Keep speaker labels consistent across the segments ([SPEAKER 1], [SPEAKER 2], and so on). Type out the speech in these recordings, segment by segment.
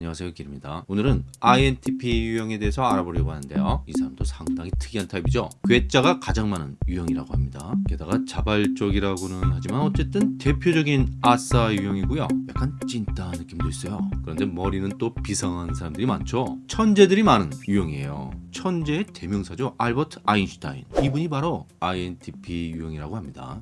[SPEAKER 1] 안녕하세요 길입니다. 오늘은 INTP 유형에 대해서 알아보려고 하는데요. 이 사람도 상당히 특이한 타입이죠. 괴짜가 가장 많은 유형이라고 합니다. 게다가 자발적이라고는 하지만 어쨌든 대표적인 아싸 유형이고요. 약간 찐따 느낌도 있어요. 그런데 머리는 또 비상한 사람들이 많죠. 천재들이 많은 유형이에요. 천재의 대명사죠. 알버트 아인슈타인. 이분이 바로 INTP 유형이라고 합니다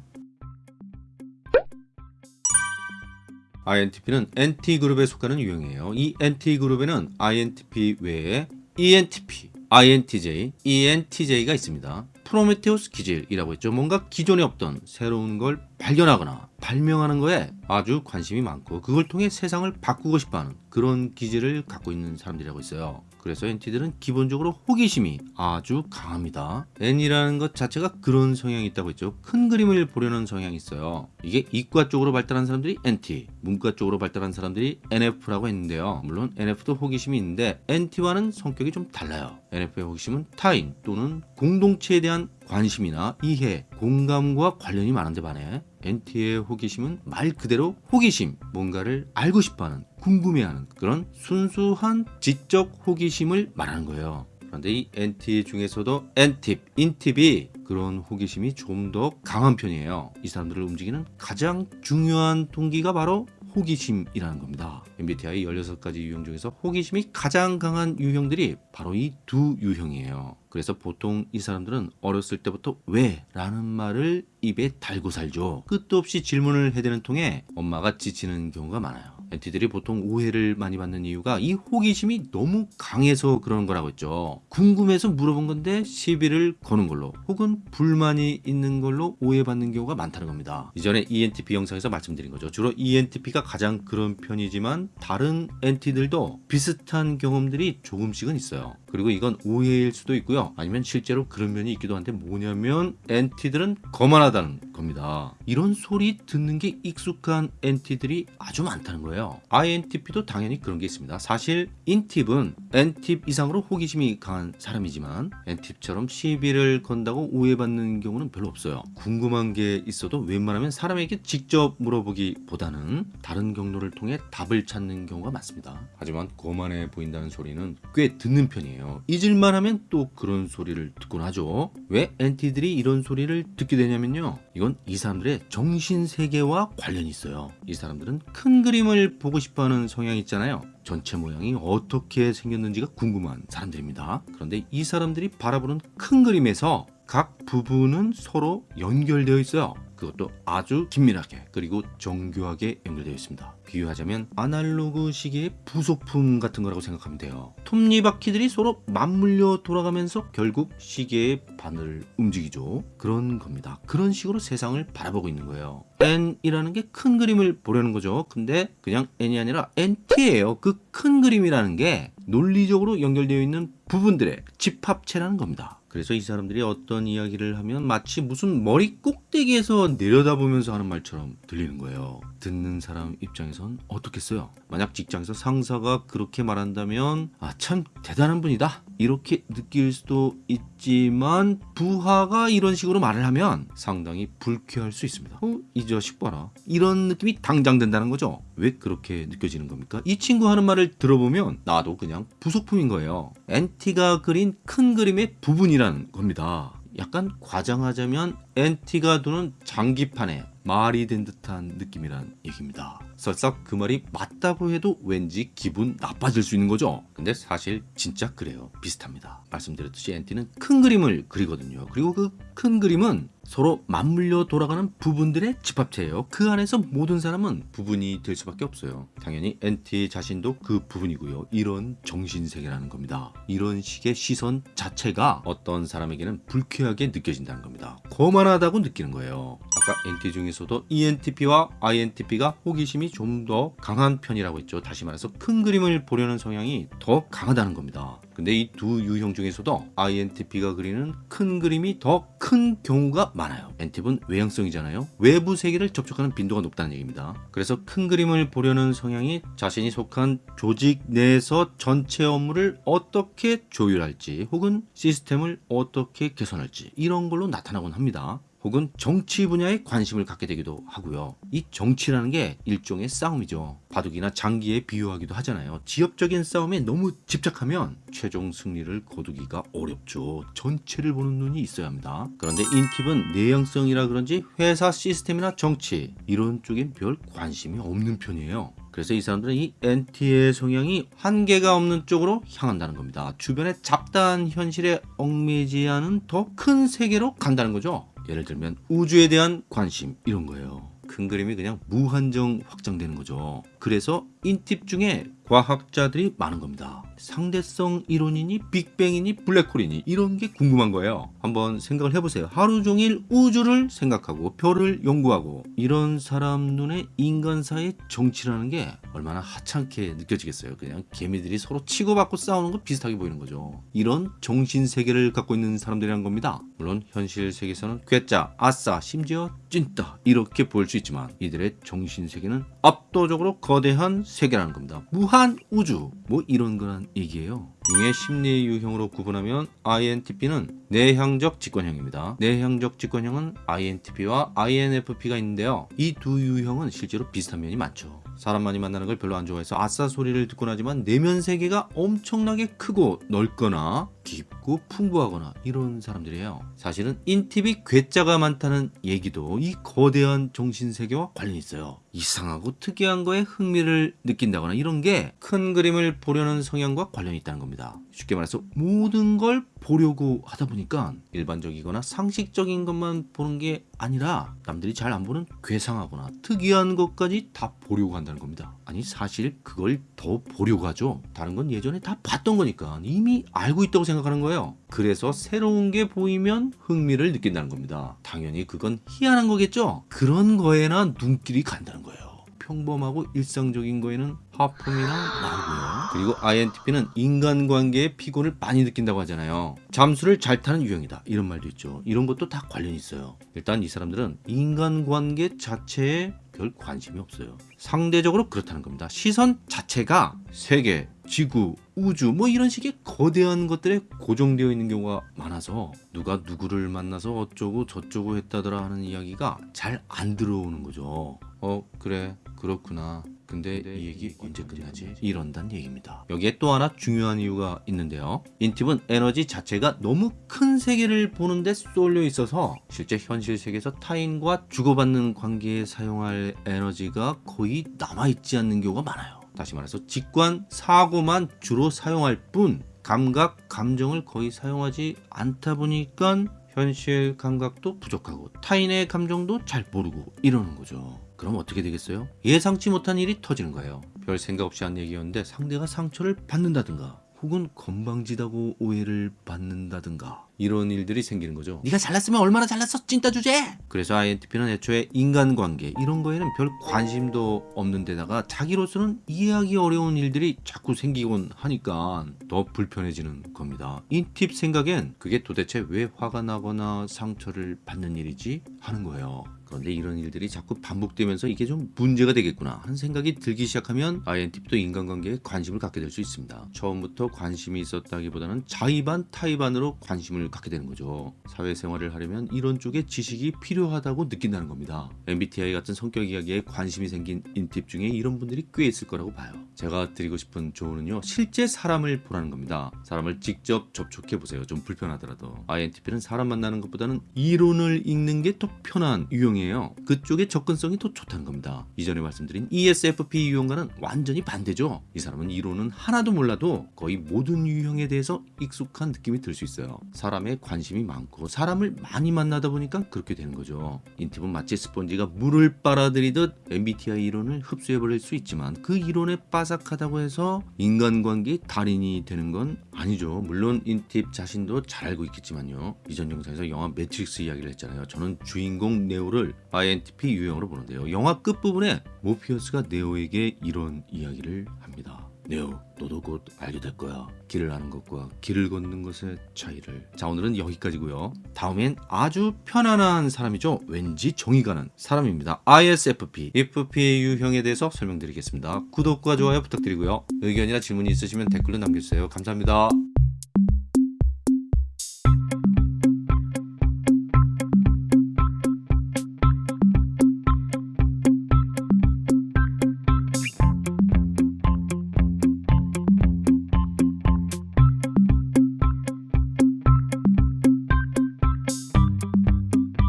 [SPEAKER 1] INTP는 NT그룹에 속하는 유형이에요. 이 NT그룹에는 INTP 외에 ENTP, INTJ, ENTJ가 있습니다. 프로메테우스 기질이라고 했죠. 뭔가 기존에 없던 새로운 걸 발견하거나 발명하는 거에 아주 관심이 많고 그걸 통해 세상을 바꾸고 싶어하는 그런 기질을 갖고 있는 사람들이라고 있어요. 그래서 NT들은 기본적으로 호기심이 아주 강합니다. N이라는 것 자체가 그런 성향이 있다고 했죠. 큰 그림을 보려는 성향이 있어요. 이게 이과 쪽으로 발달한 사람들이 NT, 문과 쪽으로 발달한 사람들이 NF라고 했는데요. 물론 NF도 호기심이 있는데 NT와는 성격이 좀 달라요. NF의 호기심은 타인 또는 공동체에 대한 관심이나 이해, 공감과 관련이 많은데 반해 NT의 호기심은 말 그대로 호기심, 뭔가를 알고 싶어하는, 궁금해하는 그런 순수한 지적 호기심을 말하는 거예요. 그런데 이 NT 중에서도 N팁, 인팁이 그런 호기심이 좀 더 강한 편이에요. 이 사람들을 움직이는 가장 중요한 동기가 바로 호기심이라는 겁니다. MBTI 16가지 유형 중에서 호기심이 가장 강한 유형들이 바로 이 두 유형이에요. 그래서 보통 이 사람들은 어렸을 때부터 왜? 라는 말을 입에 달고 살죠. 끝도 없이 질문을 해대는 통에 엄마가 지치는 경우가 많아요. 엔티들이 보통 오해를 많이 받는 이유가 이 호기심이 너무 강해서 그러는 거라고 했죠. 궁금해서 물어본 건데 시비를 거는 걸로 혹은 불만이 있는 걸로 오해받는 경우가 많다는 겁니다. 이전에 ENTP 영상에서 말씀드린 거죠. 주로 ENTP가 가장 그런 편이지만 다른 엔티들도 비슷한 경험들이 조금씩은 있어요. 그리고 이건 오해일 수도 있고요. 아니면 실제로 그런 면이 있기도 한데 뭐냐면 엔티들은 거만하다는 겁니다. 이런 소리 듣는 게 익숙한 엔티들이 아주 많다는 거예요. INTP도 당연히 그런 게 있습니다. 사실 인팁은 N팁 이상으로 호기심이 강한 사람이지만 N팁처럼 시비를 건다고 오해받는 경우는 별로 없어요. 궁금한 게 있어도 웬만하면 사람에게 직접 물어보기보다는 다른 경로를 통해 답을 찾는 경우가 많습니다. 하지만 거만해 보인다는 소리는 꽤 듣는 편이에요. 잊을만 하면 또 그런 소리를 듣곤 하죠. 왜 NT들이 이런 소리를 듣게 되냐면요. 이건 이 사람들의 정신세계와 관련이 있어요. 이 사람들은 큰 그림을 보고 싶어하는 성향이 있잖아요. 전체 모양이 어떻게 생겼는지가 궁금한 사람들입니다. 그런데 이 사람들이 바라보는 큰 그림에서 각 부분은 서로 연결되어 있어요. 그것도 아주 긴밀하게 그리고 정교하게 연결되어 있습니다. 비유하자면 아날로그 시계의 부속품 같은 거라고 생각하면 돼요. 톱니바퀴들이 서로 맞물려 돌아가면서 결국 시계의 바늘을 움직이죠. 그런 겁니다. 그런 식으로 세상을 바라보고 있는 거예요. N이라는 게 큰 그림을 보려는 거죠. 근데 그냥 N이 아니라 NT예요. 그 큰 그림이라는 게 논리적으로 연결되어 있는 부분들의 집합체라는 겁니다. 그래서 이 사람들이 어떤 이야기를 하면 마치 무슨 머리 꼭대기에서 내려다보면서 하는 말처럼 들리는 거예요. 듣는 사람 입장에선 어떻겠어요? 만약 직장에서 상사가 그렇게 말한다면 아 참 대단한 분이다 이렇게 느낄 수도 있지만 부하가 이런 식으로 말을 하면 상당히 불쾌할 수 있습니다. 어? 이 자식 봐라 이런 느낌이 당장 든다는 거죠. 왜 그렇게 느껴지는 겁니까? 이 친구 하는 말을 들어보면 나도 그냥 부속품인 거예요. NT가 그린 큰 그림의 부분이라는 겁니다. 약간 과장하자면 NT가 두는 장기판에 말이 된 듯한 느낌이란 얘기입니다. 설사 그 말이 맞다고 해도 왠지 기분 나빠질 수 있는 거죠. 근데 사실 진짜 그래요. 비슷합니다. 말씀드렸듯이 NT는 큰 그림을 그리거든요. 그리고 그 큰 그림은 서로 맞물려 돌아가는 부분들의 집합체예요. 그 안에서 모든 사람은 부분이 될 수밖에 없어요. 당연히 NT 자신도 그 부분이고요. 이런 정신세계라는 겁니다. 이런 식의 시선 자체가 어떤 사람에게는 불쾌하게 느껴진다는 겁니다. 거만 하다고 느끼는 거예요. 아까 NT 중에서도 ENTP와 INTP가 호기심이 좀 더 강한 편이라고 했죠. 다시 말해서 큰 그림을 보려는 성향이 더 강하다는 겁니다. 근데 이 두 유형 중에서도 INTP가 그리는 큰 그림이 더 큰 경우가 많아요. NTP는 외향성이잖아요. 외부 세계를 접촉하는 빈도가 높다는 얘기입니다. 그래서 큰 그림을 보려는 성향이 자신이 속한 조직 내에서 전체 업무를 어떻게 조율할지 혹은 시스템을 어떻게 개선할지 이런 걸로 나타나곤 합니다. 혹은 정치 분야에 관심을 갖게 되기도 하고요. 이 정치라는 게 일종의 싸움이죠. 바둑이나 장기에 비유하기도 하잖아요. 지역적인 싸움에 너무 집착하면 최종 승리를 거두기가 어렵죠. 전체를 보는 눈이 있어야 합니다. 그런데 인팁은 내향성이라 그런지 회사 시스템이나 정치 이런 쪽엔 별 관심이 없는 편이에요. 그래서 이 사람들은 이 NT의 성향이 한계가 없는 쪽으로 향한다는 겁니다. 주변의 잡다한 현실에 얽매이지 않은 더 큰 세계로 간다는 거죠. 예를 들면 우주에 대한 관심 이런 거예요. 큰 그림이 그냥 무한정 확장되는 거죠. 그래서 인팁 중에 과학자들이 많은 겁니다. 상대성 이론이니 빅뱅이니 블랙홀이니 이런 게 궁금한 거예요. 한번 생각을 해보세요. 하루 종일 우주를 생각하고 별을 연구하고 이런 사람 눈에 인간사의 정치라는 게 얼마나 하찮게 느껴지겠어요. 그냥 개미들이 서로 치고받고 싸우는 거 비슷하게 보이는 거죠. 이런 정신 세계를 갖고 있는 사람들이란 겁니다. 물론 현실 세계에서는 괴짜, 아싸, 심지어 찐따 이렇게 볼 수 있지만 이들의 정신 세계는 압도적으로 거대한 세계라는 겁니다. 무한 우주 뭐 이런 거란 얘기예요. 융의 심리 유형으로 구분하면 INTP는 내향적 직관형입니다. 내향적 직관형은 INTP와 INFP가 있는데요. 이 두 유형은 실제로 비슷한 면이 많죠. 사람 많이 만나는 걸 별로 안 좋아해서 아싸 소리를 듣곤 하지만 내면 세계가 엄청나게 크고 넓거나 깊 고 풍부하거나 이런 사람들이에요. 사실은 인팁이 괴짜가 많다는 얘기도 이 거대한 정신세계와 관련이 있어요. 이상하고 특이한 거에 흥미를 느낀다거나 이런 게 큰 그림을 보려는 성향과 관련이 있다는 겁니다. 쉽게 말해서 모든 걸 보려고 하다 보니까 일반적이거나 상식적인 것만 보는 게 아니라 남들이 잘 안 보는 괴상하거나 특이한 것까지 다 보려고 한다는 겁니다. 아니 사실 그걸 더 보려고 하죠. 다른 건 예전에 다 봤던 거니까 이미 알고 있다고 생각하는 거예요. 그래서 새로운 게 보이면 흥미를 느낀다는 겁니다. 당연히 그건 희한한 거겠죠. 그런 거에나 눈길이 간다는 거예요. 평범하고 일상적인 거에는 하품이나 나르고요. 그리고 INTP는 인간관계에 피곤을 많이 느낀다고 하잖아요. 잠수를 잘 타는 유형이다. 이런 말도 있죠. 이런 것도 다 관련이 있어요. 일단 이 사람들은 인간관계 자체에 별 관심이 없어요. 상대적으로 그렇다는 겁니다. 시선 자체가 세계, 지구, 우주 뭐 이런 식의 거대한 것들에 고정되어 있는 경우가 많아서 누가 누구를 만나서 어쩌고 저쩌고 했다더라 하는 이야기가 잘 안 들어오는 거죠. 어 그래 그렇구나. 근데 이 얘기 언제 끝나지? 이런단 얘기입니다. 여기에 또 하나 중요한 이유가 있는데요. 인팁은 에너지 자체가 너무 큰 세계를 보는데 쏠려 있어서 실제 현실 세계에서 타인과 주고받는 관계에 사용할 에너지가 거의 남아있지 않는 경우가 많아요. 다시 말해서 직관, 사고만 주로 사용할 뿐 감각, 감정을 거의 사용하지 않다 보니까 현실 감각도 부족하고 타인의 감정도 잘 모르고 이러는 거죠. 그럼 어떻게 되겠어요? 예상치 못한 일이 터지는 거예요. 별 생각 없이 한 얘기였는데 상대가 상처를 받는다든가 혹은 건방지다고 오해를 받는다든가 이런 일들이 생기는 거죠. 네가 잘났으면 얼마나 잘났어 찐따 주제. 그래서 INTP는 애초에 인간관계 이런 거에는 별 관심도 없는 데다가 자기로서는 이해하기 어려운 일들이 자꾸 생기곤 하니까 더 불편해지는 겁니다. 인팁 생각엔 그게 도대체 왜 화가 나거나 상처를 받는 일이지 하는 거예요. 그런데 이런 일들이 자꾸 반복되면서 이게 좀 문제가 되겠구나 하는 생각이 들기 시작하면 INTP도 인간관계에 관심을 갖게 될 수 있습니다. 처음부터 관심이 있었다기보다는 자의반 타의반으로 관심을 갖게 되는 거죠. 사회생활을 하려면 이런 쪽의 지식이 필요하다고 느낀다는 겁니다. MBTI 같은 성격 이야기에 관심이 생긴 인팁 중에 이런 분들이 꽤 있을 거라고 봐요. 제가 드리고 싶은 조언은요. 실제 사람을 보라는 겁니다. 사람을 직접 접촉해 보세요. 좀 불편하더라도. INTP는 사람 만나는 것보다는 이론을 읽는 게 더 편한 유형이 에요. 그쪽에 접근성이 더 좋다는 겁니다. 이전에 말씀드린 ESFP 유형과는 완전히 반대죠. 이 사람은 이론은 하나도 몰라도 거의 모든 유형에 대해서 익숙한 느낌이 들 수 있어요. 사람에 관심이 많고 사람을 많이 만나다 보니까 그렇게 되는 거죠. 인팁은 마치 스펀지가 물을 빨아들이듯 MBTI 이론을 흡수해버릴 수 있지만 그 이론에 빠삭하다고 해서 인간관계 달인이 되는 건 아니죠. 물론 인팁 자신도 잘 알고 있겠지만요. 이전 영상에서 영화 매트릭스 이야기를 했잖아요. 저는 주인공 네오를 INTP 유형으로 보는데요. 영화 끝부분에 모피어스가 네오에게 이런 이야기를 합니다. 네오, 너도 곧 알게 될 거야. 길을 아는 것과 길을 걷는 것의 차이를. 자, 오늘은 여기까지고요. 다음엔 아주 편안한 사람이죠. 왠지 정이 가는 사람입니다. ISFP, FP 유형에 대해서 설명드리겠습니다. 구독과 좋아요 부탁드리고요. 의견이나 질문이 있으시면 댓글로 남겨주세요. 감사합니다.